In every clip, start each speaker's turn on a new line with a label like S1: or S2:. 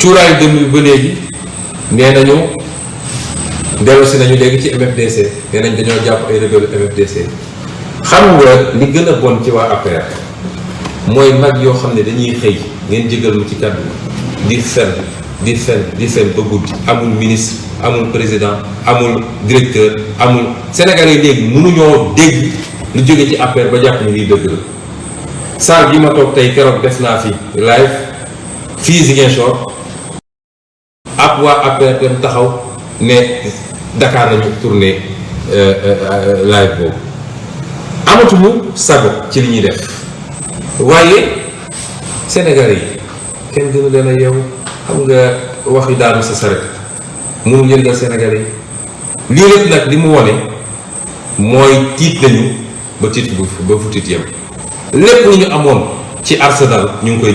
S1: cuuraayu dëmm bi ba léegi nee nañu dellusi nañu léegi ci MFDC nee nañ dañoo jàpp ay rebelle MFDC xam nga li gën a bon ci waa APR mooy mag yoo xam ne dañuy xëy ngeen jégal mu ci kàddu di fen di fen di fen ba guddi amul ministre amul président amul directeur amul Sénégalais yi léegi mënuñoo dégg lu jóge ci APR ba jàpp ni dëgg la. Salle bi ma toog tey keroog def naa fi live fii Ziguinchor ab waa APR taxaw ne Dakar nañu tourné live boobu. Amatuñu sago ci li ñuy def. Waaye Sénégalais yi kenn gënu leen a yeewu xam nga wax yu daanu sa saret mënu yëngal Sénégalais yi. Lii lépp nag li wone ba bu ba ñu ci arsenal ñu ngi koy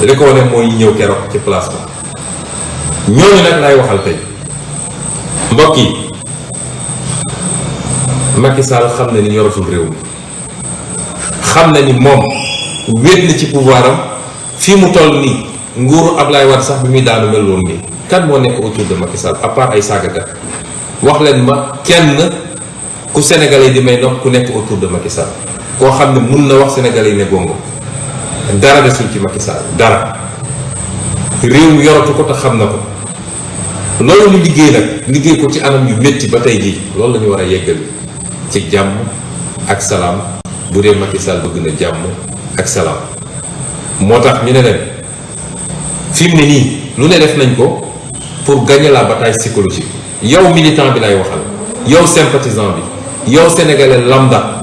S1: li ko wane mooy ñëw keroog ci place ba. ñooñu nag lay waxal tey. mbokk yi Macky Sall xam na ni yoratul réew mi. xam na ni moom wéet na ci pouvoir am. fii mu toll nii nguuru Ablaye Wade sax bi muy daanu mel woon nii. kan moo nekk autour de Macky Sall à part ay saagakat wax leen ma kenn ku sénégalais di may dox ku nekk autour de Macky koo xam ne mun na wax sénégalais yi ne gongo. Dara desul ci Macky Sall dara réew yoratu ko te xam na ko loolu ñu liggéey nag liggéey ko ci anam yu métti ba tey jii loolu la ñu war a yeggal ci jàmm ak salaam bu dee Macky Sall bëgg na jàmm ak salaam moo ñu ne leen fi mu lu ne def nañ ko pour gagner la bataille psychologique yow militant bi lay waxal yow sympathisant bi yow sénégalais lambda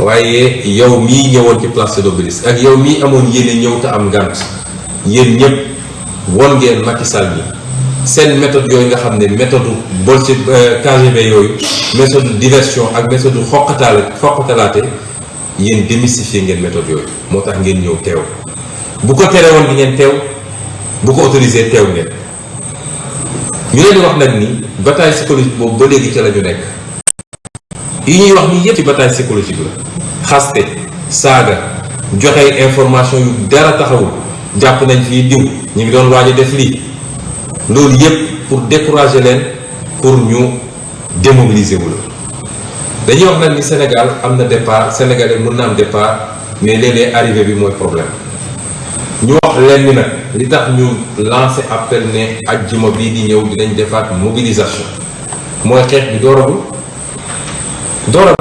S1: waaye yow mii ñëwoon ci place de l'Obélisque ak yow mii amoon yéene ñëw te am Sall bi seen méthode yooyu méthode bolche KGB yooyu méthode diversion ak méthode xoqataale xoqatalaate méthode yooyu. moo tax ngeen ñëw teew. bu di autorisé ni bataille psychologique yi ñuy bataille psychologique la. Xaste saaga joxe information yu dara taxawul. Jàpp nañ fii diw pour décourager pour ñu démobiliser wu la. Dañuy Sénégal am na départ sénégalais mën départ mais léeg-léeg arrivé bi mooy problème. Ñu wax leen ni nag lancé appel ne ajjuma bii di ñëw dinañ defaat mobilisation. Mooy дорого